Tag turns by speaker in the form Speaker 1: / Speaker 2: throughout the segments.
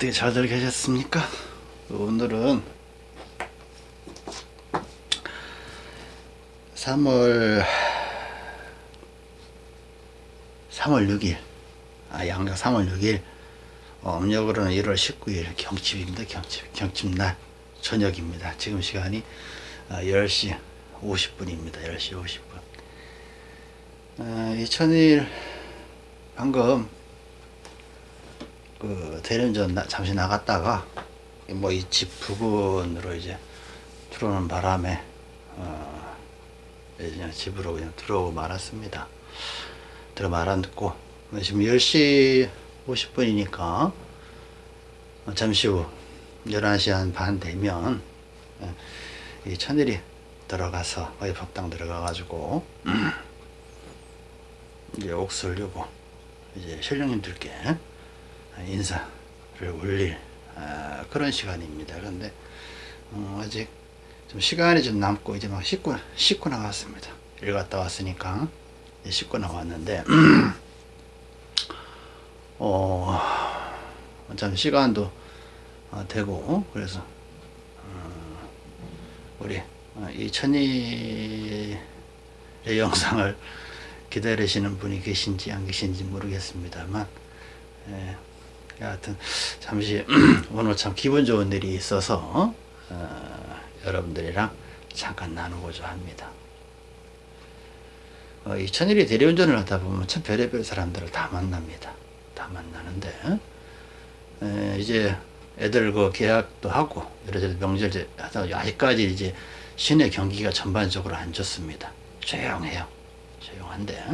Speaker 1: 어떻게 잘들 계셨습니까? 오늘은 3월 3월 6일. 아 양력 3월 6일. 어, 음력으로는 1월 19일 경칩입니다 경칩. 경칩날 저녁입니다. 지금 시간이 어, 10시 50분입니다 10시 50분. 어, 2000일 방금 그 대련전 나, 잠시 나갔다가 뭐 이 집 부근으로 이제 들어오는 바람에 어, 그냥 집으로 그냥 들어오고 말았습니다. 들어 말았고 지금 10시 50분이니까 잠시 후 11시 한 반 되면 예, 이 천일이 들어가서 거의 법당 들어가 가지고 이제 옥수를 려고 이제 신령님들께 인사를 올릴 아, 그런 시간입니다. 그런데 어, 아직 좀 시간이 좀 남고 이제 막 씻고 씻고 나왔습니다. 일 갔다 왔으니까 씻고 나왔는데 어 참 시간도 어, 되고 그래서 어, 우리 어, 이 천일의 영상을 기다리시는 분이 계신지 안 계신지 모르겠습니다만 예, 하여튼 잠시 오늘 참 기분 좋은 일이 있어서 어, 여러분들이랑 잠깐 나누고자 합니다. 어, 이 천일이 대리운전을 하다 보면 참 별의별 사람들을 다 만납니다. 다 만나는데 에, 이제 애들 그 계약도 하고 이래저래 명절 하다 아직까지 이제 시내 경기가 전반적으로 안 좋습니다. 조용해요. 조용한데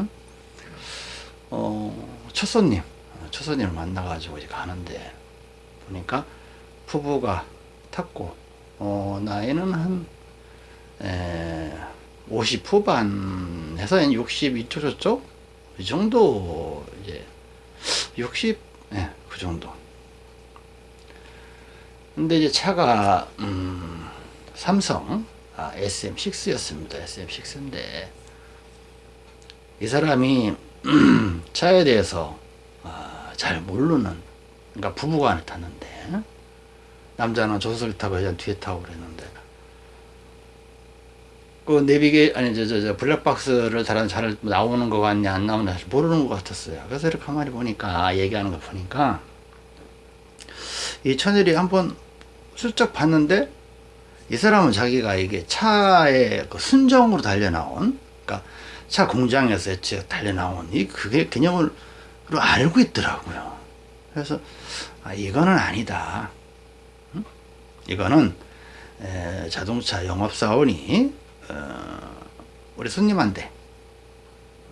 Speaker 1: 어, 첫 손님 첫 손님을 만나가지고 이제 가는데 보니까 부부가 탔고 어, 나이는 한 에, 50 후반에서 60 이쪽 저쪽 이 정도 이제 60 예, 그 정도. 근데 이제 차가 음, 삼성 아, SM6였습니다. SM6인데 이 사람이 차에 대해서 어, 잘 모르는 그러니까 부부간에 탔는데 남자는 조수석에 타고 여자는 뒤에 타고 그랬는데. 그 내비게 아니 저저저 블랙박스를 잘, 잘 나오는 거 같냐 안 나오냐 모르는 것 같았어요. 그래서 이렇게 가만히 보니까 아, 얘기하는 거 보니까 이 천일이 한번 슬쩍 봤는데 이 사람은 자기가 이게 차에 그 순정으로 달려 나온 그러니까 차 공장에서 달려 나온 이 그게 개념을 알고 있더라고요. 그래서 아, 이거는 아니다. 응? 이거는 에, 자동차 영업사원이 어, 우리 손님한테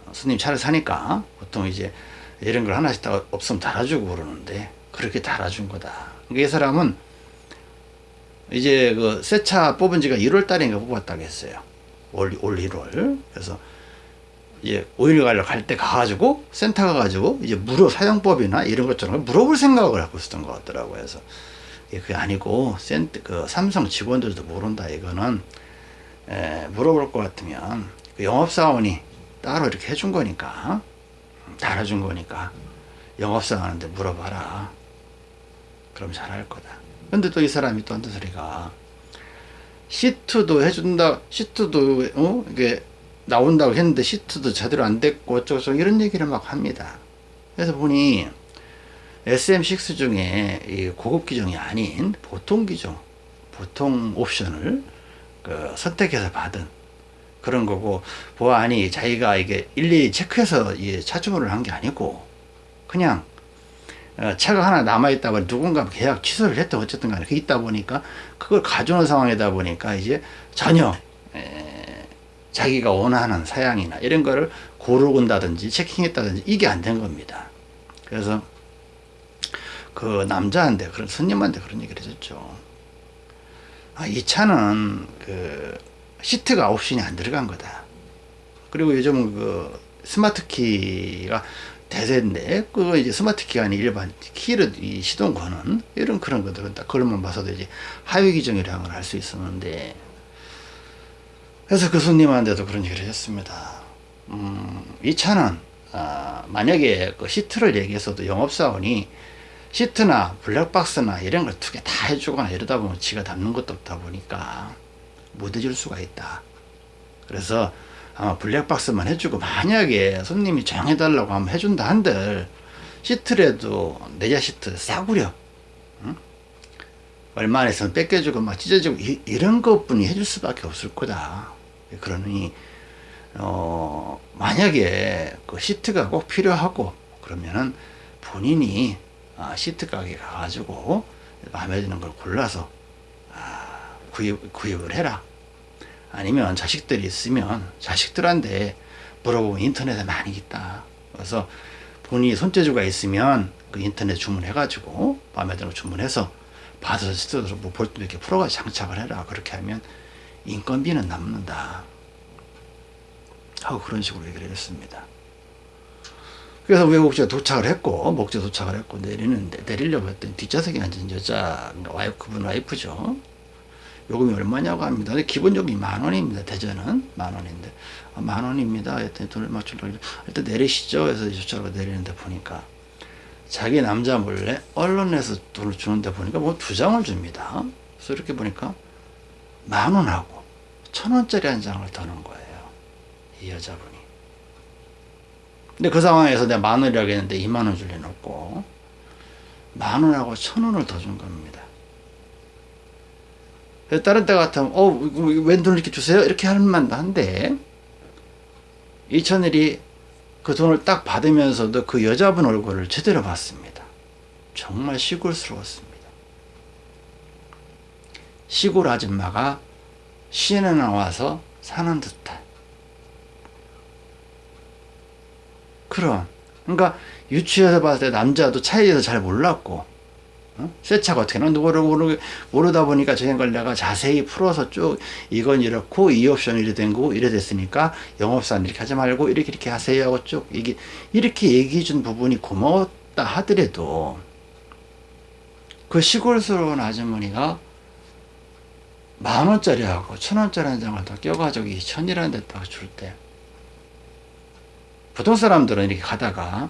Speaker 1: 어, 손님 차를 사니까 보통 이제 이런 걸 하나씩 다 없으면 달아주고 그러는데 그렇게 달아준 거다. 그러니까 이 사람은 이제 그 새 차 뽑은 지가 1월 달인가 뽑았다고 했어요. 올, 올 1월. 그래서 이제 오일 갈려 갈때 가가지고 센터 가가지고 이제 물어 사용법이나 이런 것처럼 물어볼 생각을 하고 있었던 것 같더라고요. 그래서 그게 아니고 센터 그 삼성 직원들도 모른다 이거는 에, 물어볼 것 같으면 그 영업사원이 따로 이렇게 해준 거니까 달아준 거니까 영업사원한테 물어봐라. 그럼 잘할 거다. 근데 또 이 사람이 또 한두 소리가 시트도 해준다 시트도 어 이게 나온다고 했는데 시트도 제대로 안 됐고 어쩌고 이런 얘기를 막 합니다. 그래서 보니 SM6 중에 이 고급 기종이 아닌 보통 기종, 보통 옵션을 그 선택해서 받은 그런 거고 보안이 자기가 이게 일일이 체크해서 차주문을 한 게 아니고 그냥 어, 차가 하나 남아있다 보니 누군가 계약 취소를 했다 어쨌든 간에 그 있다 보니까 그걸 가져오는 상황이다 보니까 이제 전혀 자기가 원하는 사양이나 이런 거를 고르곤다든지 체킹했다든지 이게 안 된 겁니다. 그래서 그 남자한테 그런 손님한테 그런 얘기를 해줬죠. 아, 이 차는 그 시트가 옵션이 안 들어간 거다. 그리고 요즘 그 스마트 키가 대세인데 그거 이제 스마트 키가 아닌 일반 키를 이 시동 거는 이런 그런 것들은 딱 그것만 봐서도 이제 하위 기종이라는 걸 알 수 있었는데 그래서 그 손님한테도 그런 얘기를 했습니다. 음, 이 차는 아, 만약에 그 시트를 얘기해서도 영업사원이 시트나 블랙박스나 이런 걸 두 개 다 해주거나 이러다 보면 지가 담는 것도 없다 보니까 못 해줄 수가 있다. 그래서 아마 블랙박스만 해주고 만약에 손님이 정해달라고 하면 해준다 한들 시트라도 내자 시트 싸구려 응? 얼마 안 했으면 뺏겨주고 막 찢어지고 이, 이런 것뿐이 해줄 수밖에 없을 거다. 그러니 어 만약에 그 시트가 꼭 필요하고 그러면은 본인이 아, 시트 가게 가가지고 마음에 드는 걸 골라서 아, 구입, 구입을 해라. 아니면 자식들이 있으면 자식들한테 물어보면 인터넷에 많이 있다. 그래서 본인이 손재주가 있으면 그 인터넷 주문해 가지고 마음에 드는 거 주문해서 받아서 시트로 뭐 볼트 이렇게 풀어가지고 장착을 해라. 그렇게 하면 인건비는 남는다. 하고 그런 식으로 얘기를 했습니다. 그래서 외국제 도착을 했고 목재 도착을 했고 내리는데 내리려고 했더니 뒷좌석에 앉은 여자 와이프 그분 와이프죠. 요금이 얼마냐고 합니다. 근데 기본 요금이 만 원입니다. 대전은 만 원인데 아, 만 원입니다. 했더니 돈을 맞추려고 일단 내리시죠. 해서 저쪽으로 내리는데 보니까 자기 남자 몰래 언론에서 돈을 주는데 보니까 뭐 두 장을 줍니다. 그래서 이렇게 보니까 만 원하고 천 원짜리 한 장을 더는 거예요. 이 여자분이. 근데 그 상황에서 내가 만 원이라고 했는데 2만 원 줄 리는 없고 만 원하고 천 원을 더 준 겁니다. 다른 때 같으면 어 웬 돈을 이렇게 주세요? 이렇게 할 만도 한데 이천일이 그 돈을 딱 받으면서도 그 여자분 얼굴을 제대로 봤습니다. 정말 시골스러웠습니다. 시골 아줌마가 시내 나와서 사는 듯한 그런 그러니까 유치해서 봤을 때 남자도 차에 대해서 잘 몰랐고 어? 새 차가 어떻게 나는지 모르, 모르다 보니까 저런 걸 내가 자세히 풀어서 쭉 이건 이렇고 이 옵션이 이래 된 거고 이래 됐으니까 영업사는 이렇게 하지 말고 이렇게 이렇게 하세요 하고 쭉 이게 이렇게 얘기해 준 부분이 고마웠다 하더라도 그 시골스러운 아주머니가 만 원짜리하고 천 원짜리 한 장을 더 껴가지고 이 천이라는 데다가 줄때 보통 사람들은 이렇게 가다가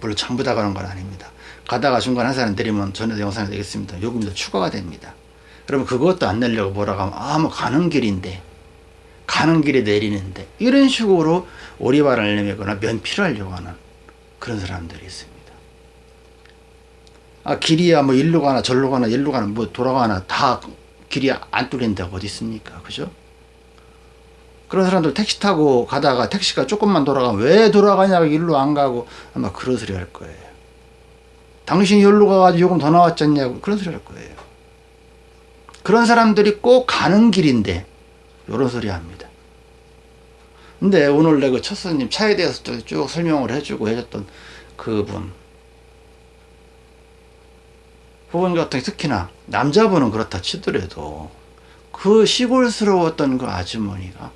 Speaker 1: 물론 전부 다 가는 건 아닙니다. 가다가 중간 한 사람 내리면 전에도 영상이 되겠습니다. 요금이 더 추가가 됩니다. 그러면 그것도 안 내려고 뭐라고 하면 아뭐 가는 길인데 가는 길에 내리는데 이런 식으로 오리발을 내밀거나 면피를 하려고 하는 그런 사람들이 있습니다. 아 길이야 뭐 일로 가나 절로 가나 일로 가나 뭐 돌아가나 다 길이 안 뚫린 데가 어디 있습니까? 그죠? 그런 사람들 택시 타고 가다가 택시가 조금만 돌아가면 왜 돌아가냐고 일로 안 가고 아마 그런 소리 할 거예요. 당신이 여기로 가가지고 요금 더 나왔잖냐고 그런 소리 할 거예요. 그런 사람들이 꼭 가는 길인데 이런 소리 합니다. 근데 오늘 내가 첫 손님 차에 대해서 쭉 설명을 해주고 해줬던 그분 그분 같은 특히나 남자분은 그렇다 치더라도 그 시골스러웠던 그 아주머니가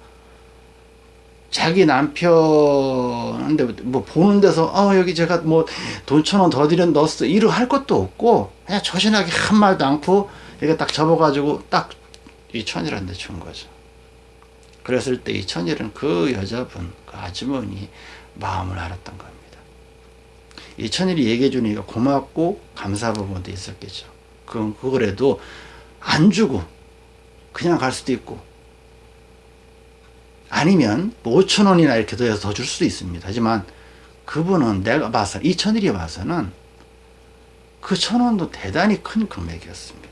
Speaker 1: 자기 남편한테 뭐 보는 데서 어 여기 제가 뭐 돈 천 원 더 드린 넣었어 이러 할 것도 없고 그냥 조신하게 한 말도 않고 이렇게 딱 접어가지고 딱이데준 거죠. 그랬을 때 이 천일은 그 여자분 그 아주머니 마음을 알았던 겁니다. 이 천일이 얘기해 주니까 고맙고 감사 부분도 있었겠죠. 그건 그거라도 안 주고 그냥 갈 수도 있고 아니면 뭐 5천 원이나 이렇게 더해서 더 줄 수도 있습니다. 하지만 그분은 내가 봐서 2천일이 봐서는 그 천 원도 대단히 큰 금액이었습니다.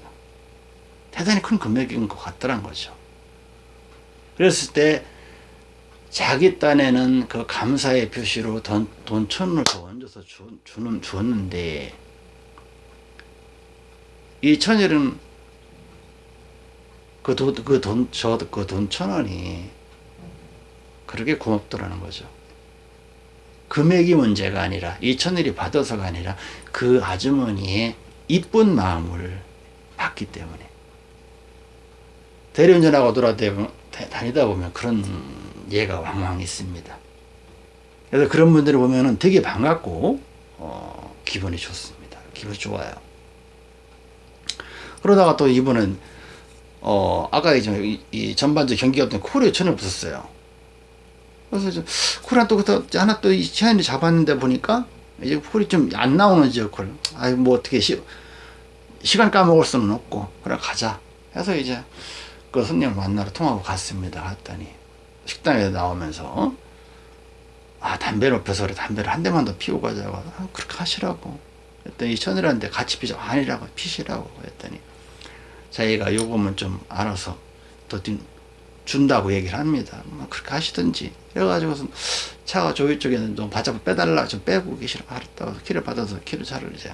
Speaker 1: 대단히 큰 금액인 것 같더란 거죠. 그랬을 때 자기 딴에는 그 감사의 표시로 돈, 돈 천 원을 더 얹어서 주, 주는, 주었는데 이 천일은 그 돈, 그 돈, 저, 그 돈 천 원이 그렇게 고맙더라는 거죠. 금액이 문제가 아니라 이 천일이 받아서가 아니라 그 아주머니의 이쁜 마음을 받기 때문에 대리운전하고 돌아다니다 보면 그런 예가 왕왕 있습니다. 그래서 그런 분들을 보면 되게 반갑고 어, 기분이 좋습니다. 기분이 좋아요. 그러다가 또 이분은 어, 아까 이, 이 전반적 경기가 없던 코리아 천을 붙었어요. 그래서 쿨한 또 하나 또 시간을 잡았는데 보니까 이제 콜이 좀 안 나오는 지역 콜. 아이, 뭐 어떻게 시, 시간 까먹을 수는 없고, 그래, 가자. 해서 이제 그 손님을 만나러 통하고 갔습니다. 갔더니 식당에 나오면서, 아, 담배를 펴서 그래. 담배를 한 대만 더 피우고 가자고. 아, 그렇게 하시라고. 했더니 천이라는데 같이 피자. 아니라고, 피시라고. 했더니 자기가 요금은 좀 알아서 더 준다고 얘기를 합니다. 뭐 그렇게 하시든지. 그래가지고서 차가 조이 쪽에는 좀 바짝 빼달라 좀 빼고 계시라 알았다고 키를 받아서 키를 차를 이제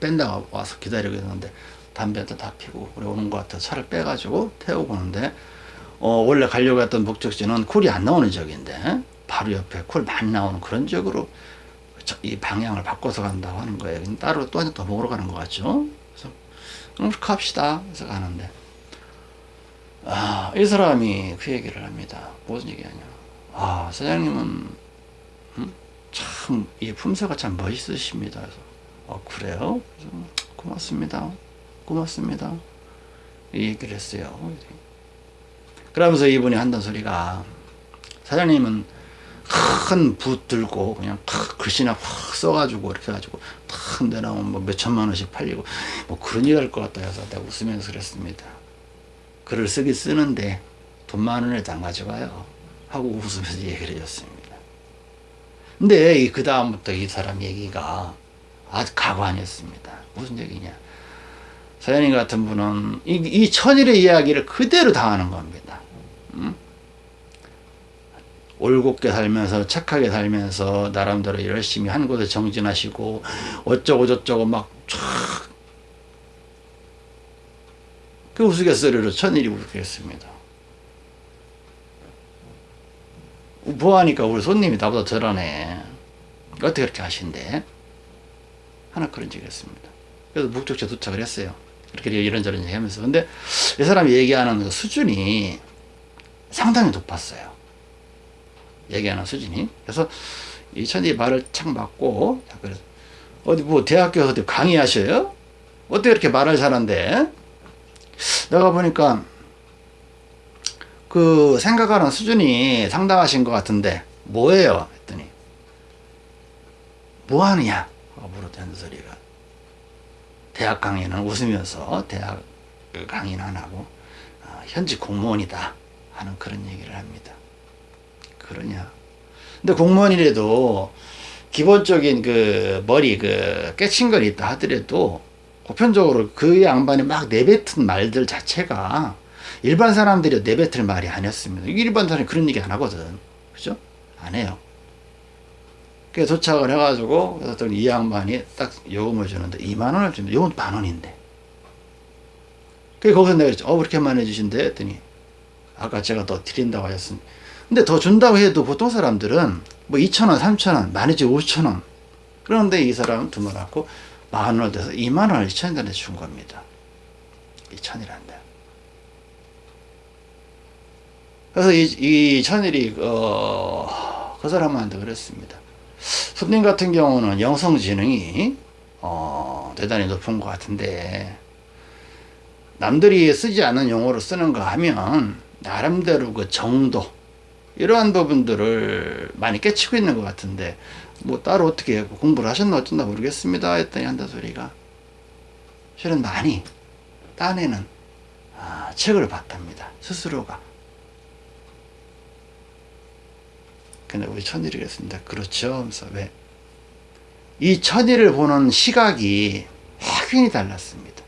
Speaker 1: 뺀다고 와서 기다리고 있는데 담배도 다 피고 그래 오는 것 같아 차를 빼가지고 태우고 오는데 어 원래 가려고 했던 목적지는 콜이 안 나오는 지역인데 바로 옆에 콜 많이 나오는 그런 지역으로 이 방향을 바꿔서 간다고 하는 거예요. 따로 또더 먹으러 가는 것 같죠. 그렇게 합시다. 그래서 가는데 아, 이 사람이 그 얘기를 합니다. 무슨 얘기하냐. 아, 사장님은, 음? 참, 이 품새가 참 멋있으십니다. 그래서, 어, 그래요? 그래서, 고맙습니다. 고맙습니다. 이 얘기를 했어요. 그러면서 이분이 한단 소리가, 사장님은 큰 붓 들고, 그냥 탁 글씨나 확 써가지고, 이렇게 해가지고, 탁 내놓으면 뭐 몇천만 원씩 팔리고, 뭐 그런 일 할 것 같다 해서 내가 웃으면서 그랬습니다. 글을 쓰기 쓰는데 돈 만 원을 안 가져가요. 하고 웃으면서 얘기를 해줬습니다. 근데 그 다음부터 이 사람 얘기가 아주 가관이었습니다. 무슨 얘기냐. 사연인 같은 분은 이, 이 천일의 이야기를 그대로 당하는 겁니다. 음? 올곧게 살면서 착하게 살면서 나름대로 열심히 한 곳에 정진하시고 어쩌고 저쩌고 막그 우스갯소리로 천일이 웃겠습니다. 뭐하니까 우리 손님이 나보다 저러네. 어떻게 그렇게 하신대? 하나 그런 적이 있습니다. 그래서 목적지에 도착을 했어요. 이렇게 이런저런 얘기 하면서. 근데 이 사람이 얘기하는 그 수준이 상당히 높았어요. 얘기하는 수준이. 그래서 이 천이 말을 착 맞고, 어디 뭐 대학교에서 어디 강의하셔요? 어떻게 이렇게 말을 잘한대? 내가 보니까 그 생각하는 수준이 상당하신 것 같은데 뭐예요? 했더니 뭐 하느냐? 물었다는 소리가 대학 강의는 웃으면서 대학 강의는 안 하고 어, 현직 공무원이다 하는 그런 얘기를 합니다. 그러냐? 근데 공무원이라도 기본적인 그 머리 그 깨친 걸 있다 하더라도 보편적으로 그 양반이 막 내뱉은 말들 자체가 일반 사람들이 내뱉을 말이 아니었습니다. 일반 사람이 그런 얘기 안 하거든. 그죠? 안 해요. 그래서 도착을 해가지고, 그래서 이 양반이 딱 요금을 주는데, 2만원을 주는데, 요금 만원인데. 그 거기서 내가 어, 왜 이렇게 많이 주신대? 했더니, 아까 제가 더 드린다고 하셨으니. 근데 더 준다고 해도 보통 사람들은 뭐 2천원, 3천원, 많이지 5천원. 그런데 이 사람은 두말 갖고, 만 원을 돼서 2만 원을 2천 원에 준 겁니다. 2천이란다. 그래서 이, 이 천일이 어, 그 사람한테 그랬습니다. 손님 같은 경우는 영성지능이 어, 대단히 높은 것 같은데 남들이 쓰지 않는 용어로 쓰는 거 하면 나름대로 그 정도 이러한 부분들을 많이 깨치고 있는 것 같은데 뭐 따로 어떻게 공부를 하셨나 어쩐다 모르겠습니다 했더니 한다 소리가. 실은 많이 딴에는 아, 책을 봤답니다 스스로가. 근데 우리 천일이 그랬습니다. 그렇죠 하면서 왜? 이 천일을 보는 시각이 확연히 달랐습니다.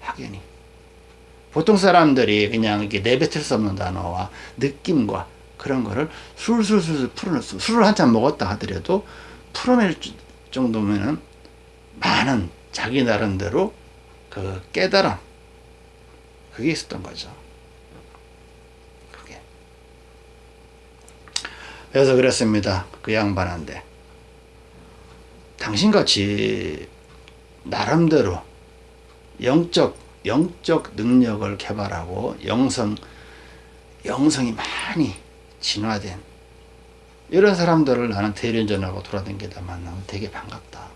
Speaker 1: 확연히 보통 사람들이 그냥 이렇게 내뱉을 수 없는 단어와 느낌과 그런 거를 술술술 풀어낼 수, 술을 한잔 먹었다 하더라도 풀어낼 정도면은 많은 자기 나름대로 그 깨달음, 그게 있었던 거죠. 그게. 그래서 그랬습니다. 그 양반한테. 당신같이 나름대로 영적, 영적 능력을 개발하고 영성, 영성이 많이 진화된 이런 사람들을 나는 대리운전하고 돌아다니다 만나면 되게 반갑다.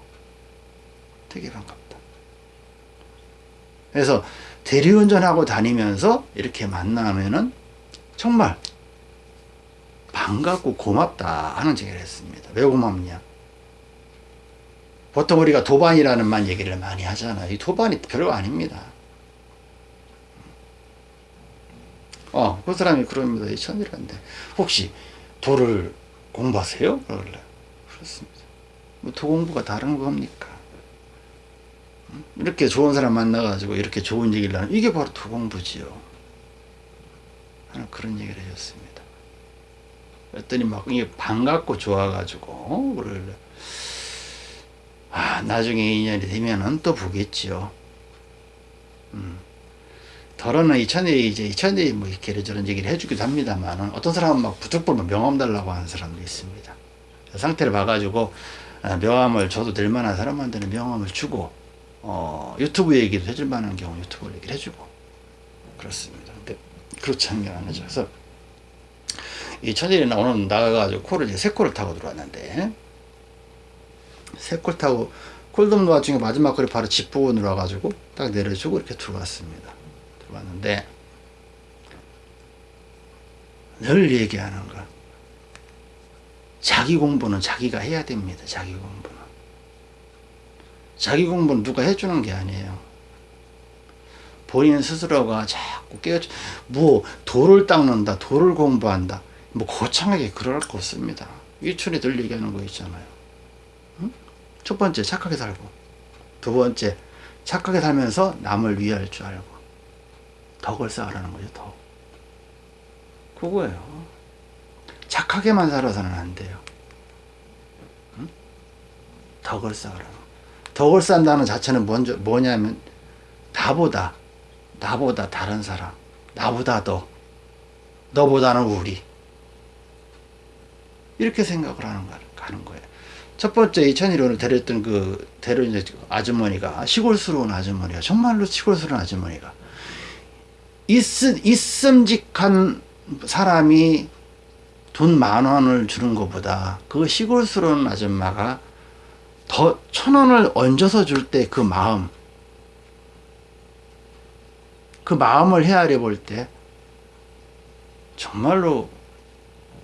Speaker 1: 되게 반갑다. 그래서 대리운전하고 다니면서 이렇게 만나면은 정말 반갑고 고맙다 하는 얘기를 했습니다. 왜 고맙냐? 보통 우리가 도반이라는 말 얘기를 많이 하잖아요. 이 도반이 별거 아닙니다. 어, 그 사람이 그럽니다. 이 천이란데. 혹시 도를 공부하세요? 그러길래. 그렇습니다. 뭐 도 공부가 다른 겁니까? 음? 이렇게 좋은 사람 만나가지고 이렇게 좋은 얘기를 하는 이게 바로 도 공부지요. 하는 그런 얘기를 해줬습니다. 그랬더니 막 이게 반갑고 좋아가지고 그러길래 아 나중에 인연이 되면은 또 보겠지요. 음. 더러는 이천에 이제 이천에 뭐 이렇게 이런저런 얘기를 해주기도 합니다만 어떤 사람은 막 부득불만 명함 달라고 하는 사람도 있습니다. 그 상태를 봐가지고 아, 명함을 줘도 될 만한 사람한테는 명함을 주고 어, 유튜브 얘기도 해줄 만한 경우 유튜브 얘기를 해주고 그렇습니다. 근데 그렇지 않은 게 아니죠. 그래서 이 천일이 오늘 나가가지고 코를 이제 세 코를 타고 들어왔는데 세콜 타고 콜돔 와중에 마지막 거리 바로 집 부근으로 와가지고 딱 내려주고 이렇게 들어왔습니다. 들어왔는데 늘 얘기하는 거 자기 공부는 자기가 해야 됩니다. 자기 공부는 자기 공부는 누가 해주는 게 아니에요. 본인 스스로가 자꾸 깨우쳐 뭐 돌을 닦는다 돌을 공부한다 뭐 거창하게 그럴 거 없습니다. 이춘이 늘 얘기하는 거 있잖아요. 응? 첫 번째 착하게 살고 두 번째 착하게 살면서 남을 위할 줄 알고 덕을 쌓으라는 거죠 덕 그거예요. 착하게만 살아서는 안 돼요. 응? 덕을 쌓으라는 덕을 쌓는다는 자체는 먼저 뭐냐면 나보다 나보다 다른 사람 나보다 더 너보다는 우리. 이렇게 생각을 하는, 거, 하는 거예요. 첫 번째 2001년을 데렸던 그 데려온 아주머니가 시골스러운 아주머니가 정말로 시골스러운 아주머니가 있, 있음직한 사람이 돈 만 원을 주는 것보다 그 시골스러운 아줌마가 더 천 원을 얹어서 줄 때 그 마음 그 마음을 헤아려 볼 때 정말로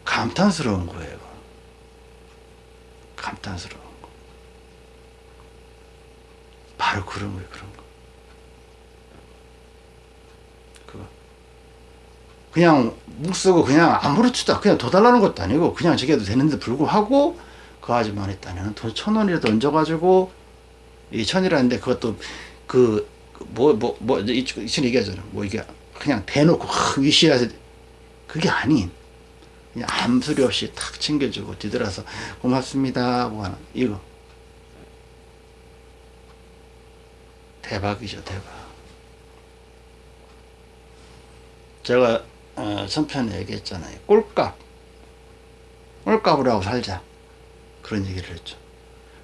Speaker 1: 감탄스러운 거예요. 감탄스러운 거. 바로 그런 거예요, 그런 거. 그냥 묵 쓰고 그냥 아무렇지도 그냥 더 달라는 것도 아니고 그냥 저게 도 되는데 불구하고 그 아줌마는 딴에는 돈천 원이라도 얹어가지고 이 천이라는데 그것도 그뭐 뭐 뭐 이천 얘기하잖아. 뭐 이게 그냥 대놓고 위시해서 그게 아닌 그냥 아무 소리 없이 탁 챙겨주고 뒤돌아서 고맙습니다. 뭐 하나. 이거. 대박이죠 대박. 제가 어, 전편에 얘기했잖아요. 꼴값. 꼴값을 하고 살자. 그런 얘기를 했죠.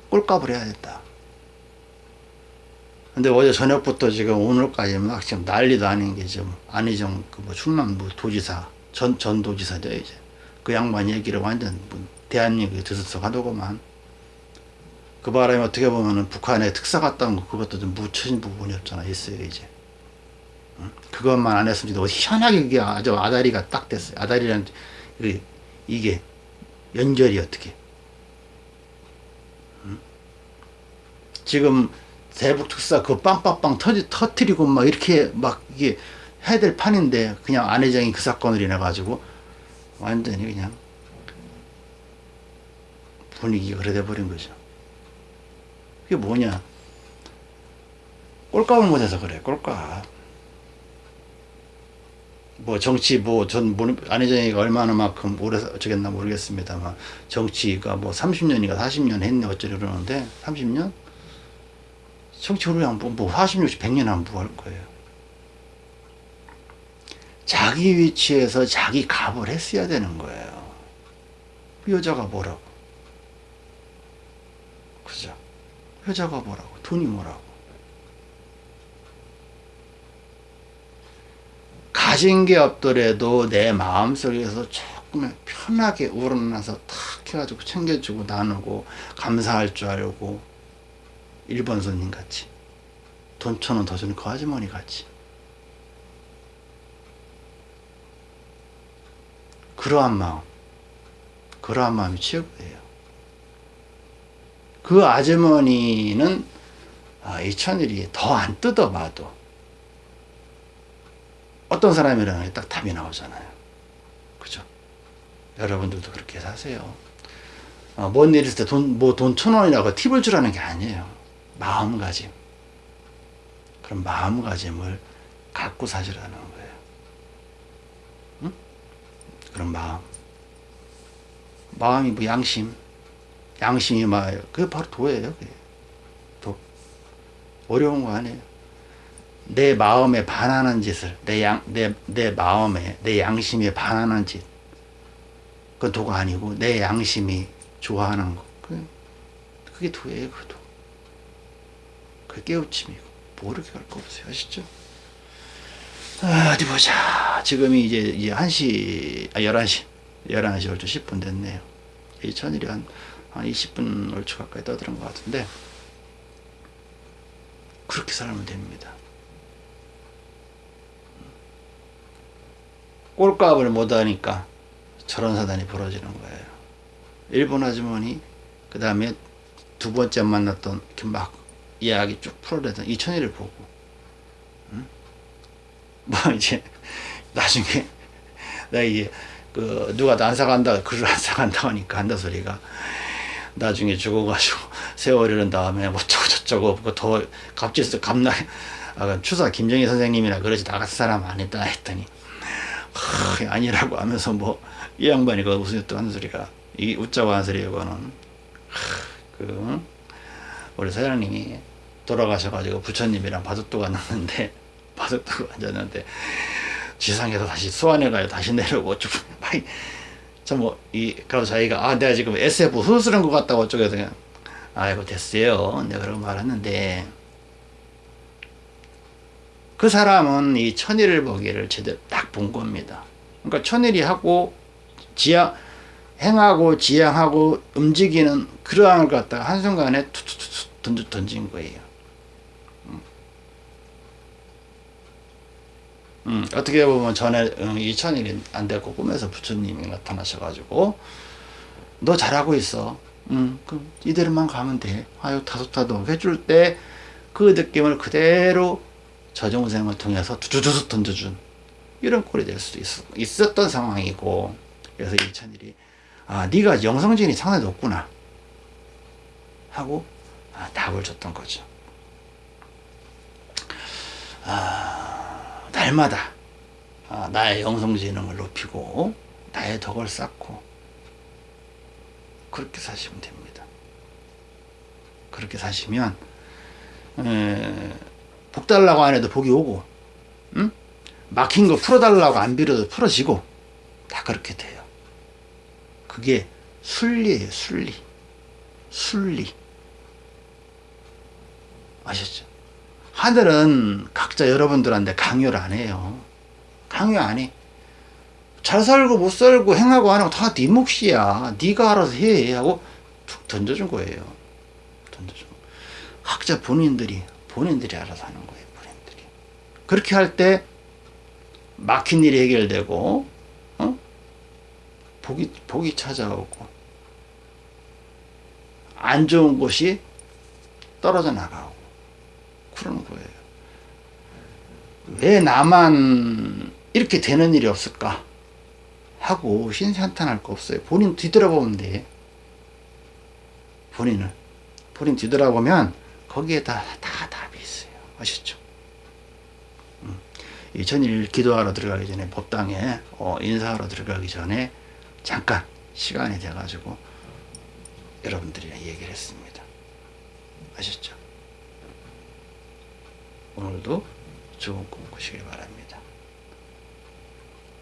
Speaker 1: 꼴값을 해야 된다. 근데 어제 저녁부터 지금 오늘까지 막 지금 난리도 아닌 게 지금 안희정 그뭐 충남부 도지사 전 전도지사죠 이제. 그 양반 얘기를 완전 뭐 대한민국에 들썩하더구만. 그 바람에 어떻게 보면은 북한의 특사 갔다는 거 그것도 좀 묻혀진 부분이 없잖아 있어요 이제. 응? 그것만 안 했으면 어디 희한하게 그게 아주 아다리가 딱 됐어요 아다리라는 이게 연결이 어떻게 응? 지금 대북 특사 그 빵빵빵 터지 터트리고 막 이렇게 막 이게 해야 될 판인데 그냥 안 회장이 그 사건을 인해 가지고 완전히 그냥 분위기가 그래 돼 버린 거죠. 그게 뭐냐? 꼴값을 못해서 그래. 꼴값. 뭐 정치 뭐 전 안혜정이가 얼마나 만큼 오래 어쩌겠나 모르겠습니다만 정치가 뭐 30년이가 40년 했네 어쩌려 그러는데 30년? 정치 오래 안뭐 40, 60, 100년 안 부할 거예요. 자기 위치에서 자기 값을 했어야 되는 거예요. 그 여자가 뭐라고? 그죠? 여자가 뭐라고? 돈이 뭐라고? 가진 게 없더라도 내 마음속에서 조금 편하게 우러나서 탁 해가지고 챙겨주고 나누고 감사할 줄 알고 일본 손님 같이 돈 천 원 더 주는 그 아주머니 같이 그러한 마음, 그러한 마음이 최고예요. 그 아주머니는 아, 이 천일이 더 안 뜯어봐도 어떤 사람이라는 게딱 답이 나오잖아요. 그죠? 여러분들도 그렇게 사세요. 어, 뭔일 있을 때 돈, 뭐 돈 천 원이라고 팁을 주라는 게 아니에요. 마음가짐. 그런 마음가짐을 갖고 사시라는 거예요. 응? 그런 마음. 마음이 뭐 양심. 양심이 막, 그게 바로 도예요. 그게. 도. 어려운 거 아니에요. 내 마음에 반하는 짓을, 내 양, 내, 내 마음에, 내 양심에 반하는 짓. 그 도가 아니고, 내 양심이 좋아하는 거. 그, 그게 도예요, 그 도. 그게 깨우침이고. 모르게 갈거 없어요. 아시죠? 아, 어디 보자. 지금이 이제, 이제 1시, 아, 11시. 11시 12시 10분 됐네요. 이 천일이 한, 한 20분 얼추 가까이 떠드는 것 같은데, 그렇게 살면 됩니다. 꼴값을 못하니까 저런 사단이 벌어지는 거예요. 일본 아주머니, 그 다음에 두 번째 만났던 이렇게 막 이야기 쭉 풀어내던 이천이를 보고, 응? 뭐 이제 나중에 나 이제 그 누가 나안 사간다 글을 안 사간다 하니까 한다 소리가 나중에 죽어가지고 세월 이른 다음에 뭐 저거 저쩌고 뭐더 갑질서 갑나 아, 추사 김정희 선생님이나 그러지 나 같은 사람 아니다 했더니 하, 아니라고 하면서 뭐 이 양반이 그 무슨 또 하는 소리가. 이 웃자고 하는 소리에 그거는. 그 우리 사장님이 돌아가셔가지고 부처님이랑 바둑도가 났는데 바둑도가 앉았는데 지상에서 다시 소환해가지고 다시 내려오고 어쩌고 저뭐이 그래서 자기가 아 내가 지금 SF 소설한 것 같다고 어쩌고 그냥 아이고 됐어요. 내가 그런 말 했는데. 그 사람은 이 천일을 보기를 제대로 딱 본 겁니다. 그러니까 천일이 하고 지향 행하고 지향하고 움직이는 그러한 걸 갖다가 한순간에 툭툭툭 던져, 던진 거예요. 음. 음, 어떻게 보면 전에 음, 이 천일이 안 됐고 꿈에서 부처님이 나타나셔가지고 너 잘하고 있어. 음, 그럼 이대로만 가면 돼. 아유 다소타도 해줄 때 그 느낌을 그대로 저정생을 통해서 두두두두 던져준 이런 꼴이 될 수도 있, 있었던 상황이고 그래서 이천일이 아 네가 영성진이 상당히 높구나. 하고 아, 답을 줬던 거죠. 아, 날마다 아, 나의 영성지능을 높이고 나의 덕을 쌓고 그렇게 사시면 됩니다. 그렇게 사시면 에, 복 달라고 안 해도 복이 오고 응? 막힌 거 풀어달라고 안 빌어도 풀어지고 다 그렇게 돼요. 그게 순리예요 순리. 순리. 아셨죠? 하늘은 각자 여러분들한테 강요를 안 해요. 강요 안해. 잘 살고 못 살고 행하고 안 하고 다 네 몫이야. 네가 알아서 해. 하고 툭 던져준 거예요. 던져준 거. 각자 본인들이 본인들이 알아서 하는 거예요 본인들이. 그렇게 할 때 막힌 일이 해결되고 어? 복이, 복이 찾아오고 안 좋은 곳이 떨어져 나가고 그러는 거예요. 왜 나만 이렇게 되는 일이 없을까? 하고 신산탄할 거 없어요. 본인 뒤돌아보면 돼. 본인을. 본인 뒤돌아보면 거기에 다, 다 답이 있어요. 아셨죠? 음. 이 전일 기도하러 들어가기 전에 법당에 어, 인사하러 들어가기 전에 잠깐 시간이 돼가지고 여러분들이랑 얘기를 했습니다. 아셨죠? 오늘도 좋은 꿈 꾸시길 바랍니다.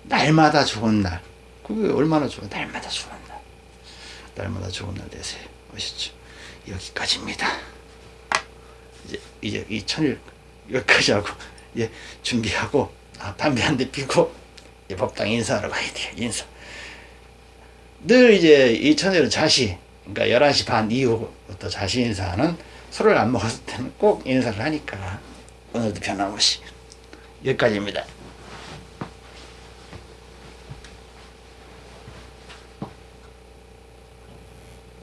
Speaker 1: 날마다 좋은 날. 그게 얼마나 좋아? 날마다 좋은 날. 날마다 좋은 날 되세요. 아시죠? 여기까지입니다. 이제 이제 이 천일 여기까지 하고 이제 준비하고 아, 담배 한 대 피고 이제 법당 인사하러 가야 돼요 인사. 늘 이제 이 천일은 자시 그러니까 11시 반 이후부터 자시 인사는 술을 안 먹었을 때는 꼭 인사를 하니까 오늘도 변함없이 여기까지입니다